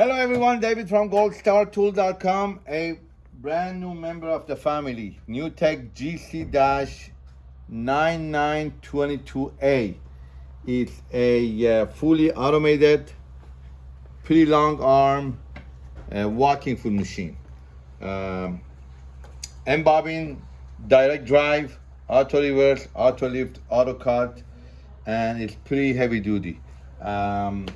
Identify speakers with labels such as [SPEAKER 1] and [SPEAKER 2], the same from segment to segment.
[SPEAKER 1] Hello everyone, David from goldstartool.com, a brand new member of the family, NewTek GC-9922A. It's a uh, fully automated, pretty long arm uh, walking foot machine. Um, embobbing, direct drive, auto reverse, auto lift, auto cut, and it's pretty heavy duty. Um,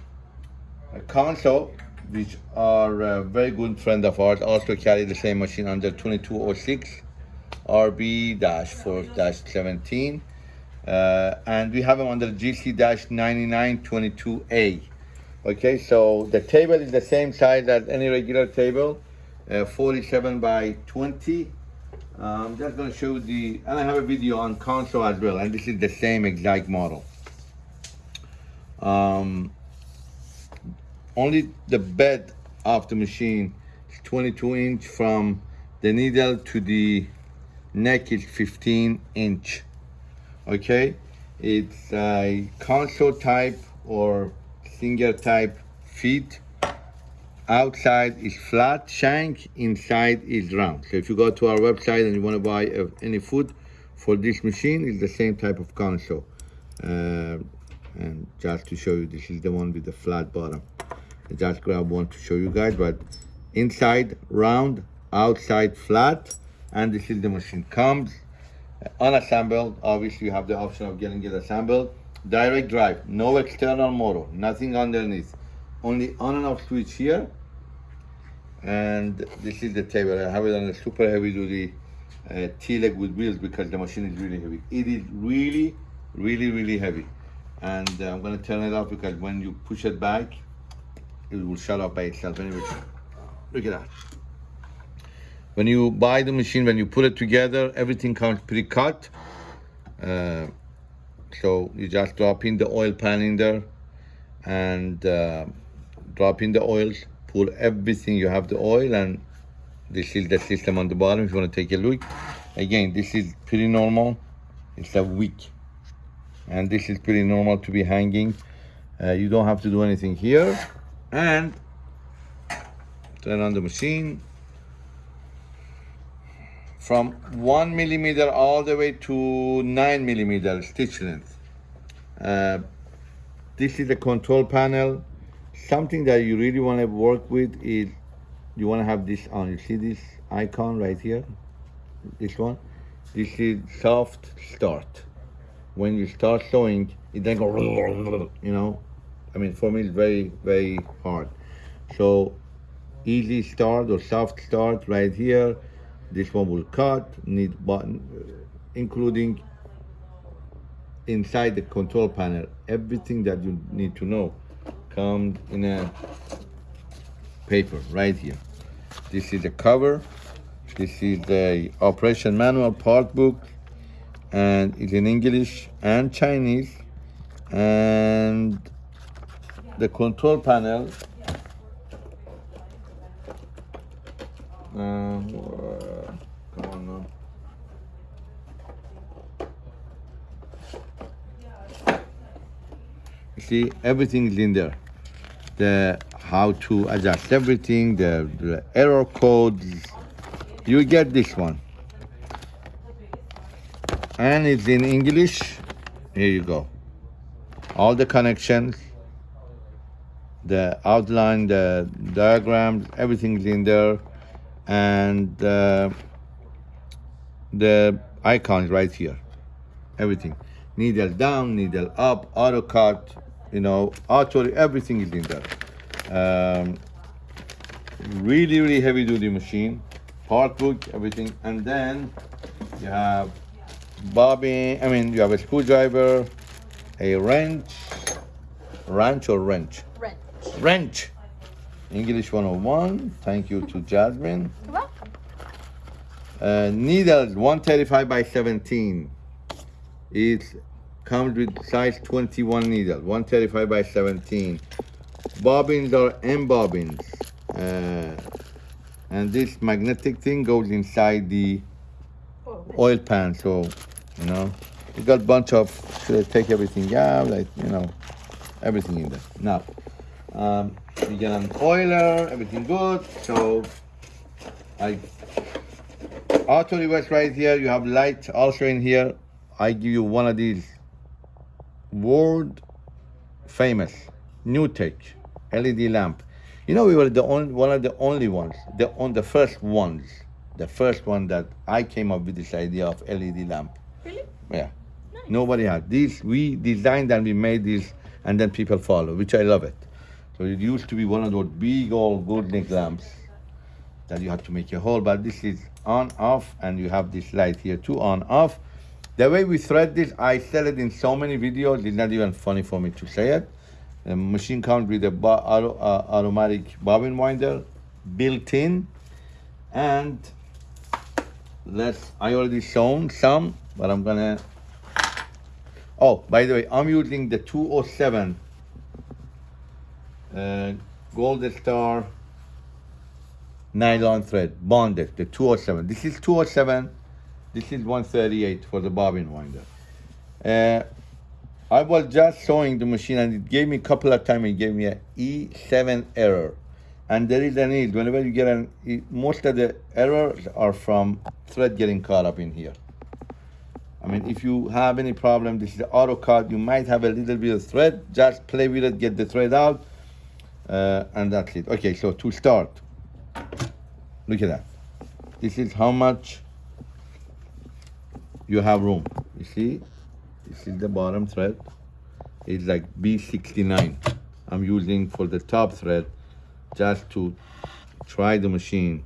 [SPEAKER 1] a Consew which are a very good friend of ours, also carry the same machine under 2206 RB-4-17. Uh, and we have them under GC-9922A. Okay, so the table is the same size as any regular table, uh, 47 by 20. I'm just gonna show the, and I have a video on Consew as well, and this is the same exact model. Um, only the bed of the machine is 22 inch from the needle to the neck is 15 inch. Okay? It's a Consew type or single type feet. Outside is flat shank inside is round. So if you go to our website and you want to buy uh, any food for this machine it's the same type of Consew. Uh, and just to show you this is the one with the flat bottom I just grab one to show you guys, but inside round, outside flat, and this is the machine. Comes unassembled. Obviously, you have the option of getting it assembled. Direct drive, no external motor, nothing underneath. Only on and off switch here. And this is the table. I have it on a super heavy duty uh, T-leg with wheels because the machine is really heavy. It is really, really, really heavy. And uh, I'm gonna turn it off because when you push it back, it will shut off by itself anyway. Look at that. When you buy the machine, when you put it together, everything comes pre-cut. Uh, so you just drop in the oil pan in there and uh, drop in the oils, pour everything, you have the oil and this is the system on the bottom if you want to take a look. Again, this is pretty normal. It's a wick. And this is pretty normal to be hanging. Uh, you don't have to do anything here and turn on the machine from one millimeter all the way to nine millimeter stitch length. Uh, this is the control panel. Something that you really want to work with is you want to have this on. You see this icon right here? This one? This is soft start. When you start sewing, it then go, you know, I mean, for me, it's very, very hard. So easy start or soft start right here. This one will cut, need button, uh, including inside the control panel, everything that you need to know comes in a paper right here. This is the cover. This is the operation manual part book and it's in English and Chinese and the control panel. Uh, come on now. You see everything is in there. The how to adjust everything the, the error codes you get this one. And it's in English. Here you go. All the connections the outline, the diagrams, everything's in there, and uh, the icons right here, everything. Needle down, needle up, auto cut, you know, auto, everything is in there. Um, really, really heavy duty machine, part book, everything, and then you have bobbin, I mean, you have a screwdriver, a wrench, wrench or wrench? Wrench. English 101. Thank you to Jasmine.
[SPEAKER 2] You're welcome.
[SPEAKER 1] Uh, needles 135 by 17. It comes with size 21 needle, 135 by 17. Bobbins are M bobbins. Uh, and this magnetic thing goes inside the oil pan. So, you know, you got a bunch of, should I take everything out? Like, you know, everything in there. Now, Um, you get an oiler, everything good. So I auto reverse right here. You have light also in here. I give you one of these world famous NewTek LED lamp. You know, we were the only one of the only ones, the on the first ones, the first one that I came up with this idea of LED lamp.
[SPEAKER 2] Really?
[SPEAKER 1] Yeah. Nobody had these. We designed and we made these, and then people follow, which I love it. So it used to be one of those big old Goldnick lamps that you have to make a hole, but this is on off, and you have this light here too on off. The way we thread this, I said it in so many videos. It's not even funny for me to say it. The machine comes with a uh, automatic bobbin winder built in, and let's. I already shown some, but I'm gonna. Oh, by the way, I'm using the 207 uh, Gold Star nylon thread bonded. The 207. This is 207. This is 138 for the bobbin winder. Uh, I was just showing the machine and it gave me a couple of times, it gave me a E7 error. And there is a need, whenever you get an, most of the errors are from thread getting caught up in here. I mean, if you have any problem, this is auto cut, you might have a little bit of thread, just play with it, get the thread out, uh, and that's it. Okay, so to start, look at that. This is how much you have room. You see, this is the bottom thread. It's like B69. I'm using for the top thread just to try the machine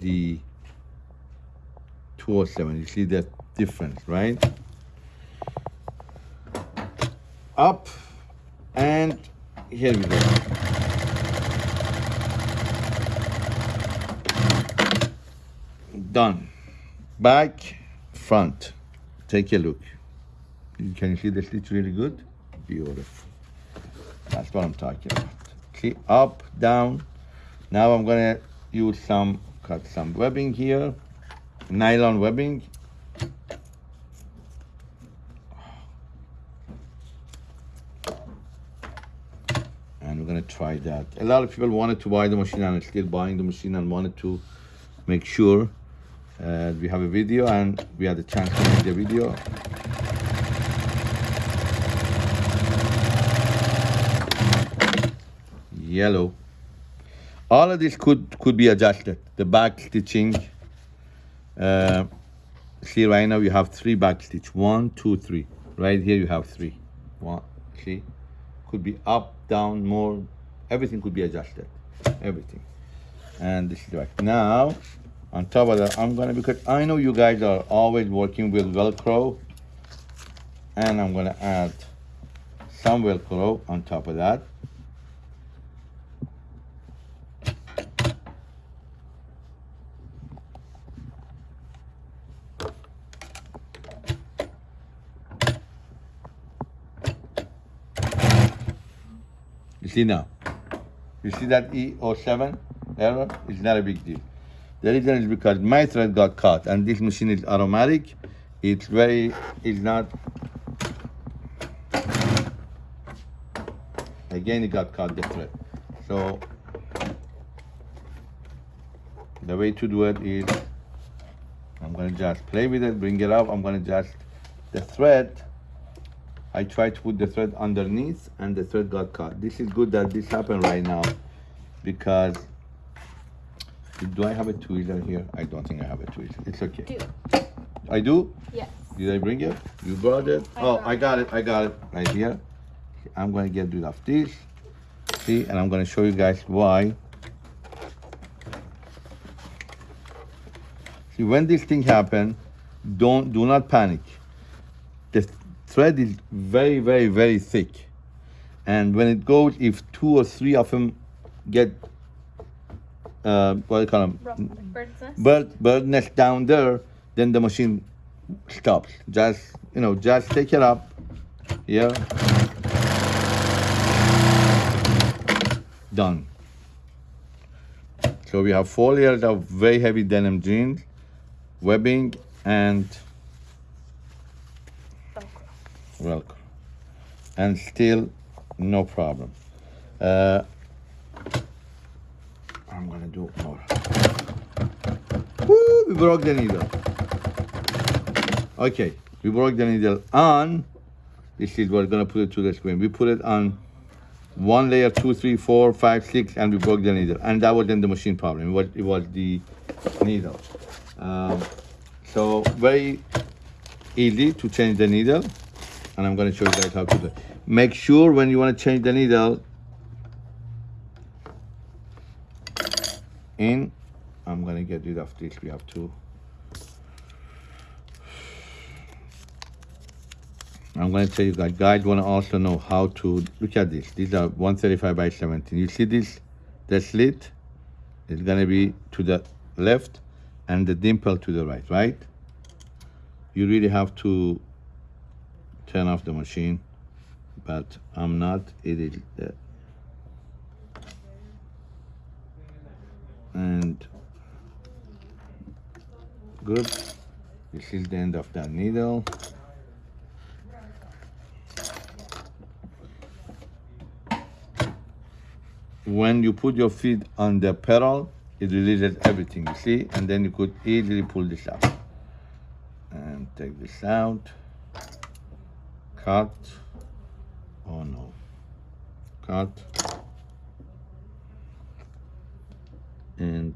[SPEAKER 1] the 207. You see the difference, right? Up and here we go. Done. Back, front. Take a look. You can see the stitch really good? Beautiful. That's what I'm talking about. See, up, down. Now I'm gonna use some, cut some webbing here, nylon webbing. And we're gonna try that. A lot of people wanted to buy the machine and still buying the machine and wanted to make sure uh, we have a video and we had a chance to make the video. Yellow. All of this could could be adjusted. The back stitching. Uh, see right now you have three back stitch. One, two, three. Right here you have three. One, see, could be up, down, more. Everything could be adjusted. Everything. And this is right now. On top of that, I'm gonna because I know you guys are always working with Velcro, and I'm gonna add some Velcro on top of that. You see now? You see that E07 error? It's not a big deal. The reason is because my thread got caught and this machine is automatic. It's very, it's not, again it got caught the thread. So the way to do it is, I'm gonna just play with it, bring it up, I'm gonna just, the thread, I tried to put the thread underneath and the thread got caught. This is good that this happened right now because do I have a tweezer here? I don't think I have a tweezer. It's okay.
[SPEAKER 2] Do.
[SPEAKER 1] I do?
[SPEAKER 2] Yes.
[SPEAKER 1] Did I bring it? You brought it?
[SPEAKER 2] I
[SPEAKER 1] oh,
[SPEAKER 2] brought
[SPEAKER 1] I got it. I got it right here. I'm gonna get rid of this. See, and I'm gonna show you guys why. See, when this thing happen, don't do not panic. The thread is very, very, very thick, and when it goes, if two or three of them get uh, what do you call them?
[SPEAKER 2] Rough bird's nest.
[SPEAKER 1] bird bird nest down there, then the machine stops. Just you know, just take it up Yeah. Done. So we have four layers of very heavy denim jeans, webbing, and
[SPEAKER 2] Velcro.
[SPEAKER 1] Velcro, and still no problem. Uh, I'm gonna do more. Woo, we broke the needle. Okay, we broke the needle on. This is what we're gonna put it to the screen. We put it on one layer, two, three, four, five, six, and we broke the needle. And that wasn't the machine problem. It was, it was the needle. Um, so very easy to change the needle. And I'm gonna show you guys how to do it. Make sure when you wanna change the needle, in, I'm gonna get rid of this. We have to. I'm going to tell you guys, guys want to also know how to, look at this. These are 135 by 17. You see this, the slit is going to be to the left and the dimple to the right, right? You really have to turn off the machine, but I'm not, it is, and good. This is the end of that needle. when you put your feet on the pedal, it releases everything, you see? And then you could easily pull this out. And take this out. Cut. Oh no. Cut. And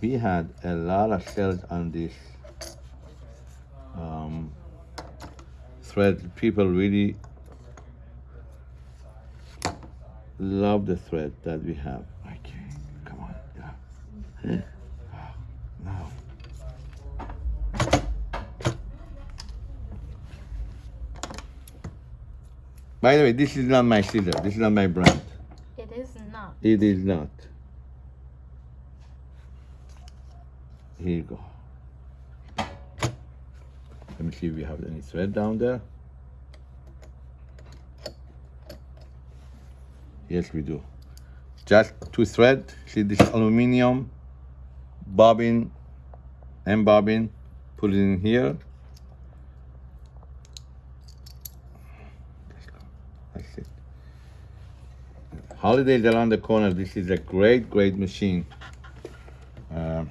[SPEAKER 1] we had a lot of cells on this um, thread. People really love the thread that we have. Okay, come on, yeah. Now. By the way, this is not my scissor. This is not my brand.
[SPEAKER 2] It is not.
[SPEAKER 1] It is not. Here you go. Let me see if we have any thread down there. Yes, we do. Just two thread. See this aluminum bobbin and bobbin. Put it in here. That's it. Holidays around the corner. This is a great, great machine. Uh,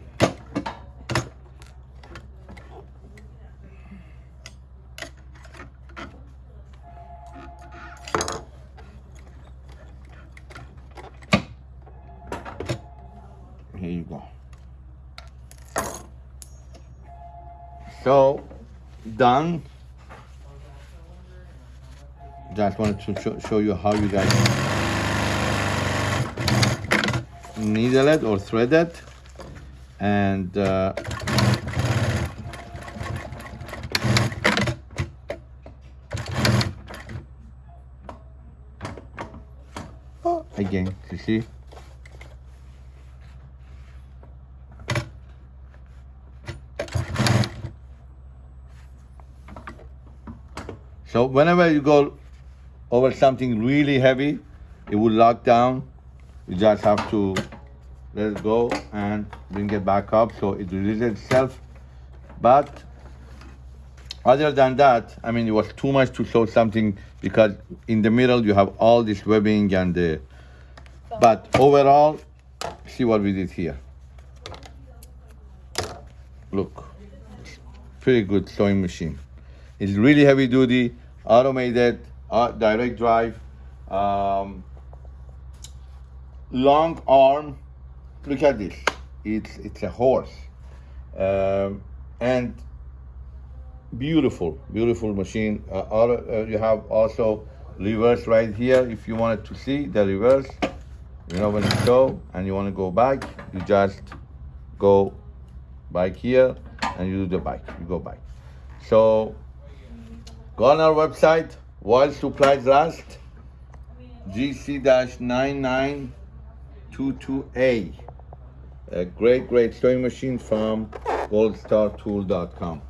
[SPEAKER 1] here you go. So, done. Just wanted to show, show you how you guys needle it or thread it and uh, again you see? So whenever you go over something really heavy it will lock down. You just have to let it go and bring it back up. So it releases itself. But other than that i mean it was too much to show something because in the middle you have all this webbing and the but overall see what we did here. Look pretty good sewing machine. It's really heavy duty automated uh, direct drive um, long arm. Look at this. It's it's a horse, um, and beautiful, beautiful machine. Uh, auto, uh, you have also reverse right here if you wanted to see the reverse. You know when you go and you want to go back, you just go back here and you do the back. You go back. So go on our website while supplies last. GC-99 22A. A great, great sewing machine from goldstartool.com.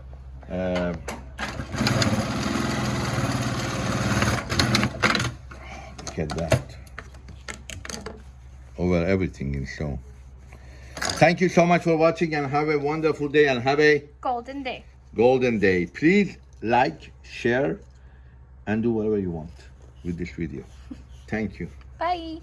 [SPEAKER 1] Uh, look at that. Over everything in sew. Thank you so much for watching and have a wonderful day and have a
[SPEAKER 2] Golden day.
[SPEAKER 1] golden day. Please like, share, and do whatever you want with this video. Thank you.
[SPEAKER 2] Bye.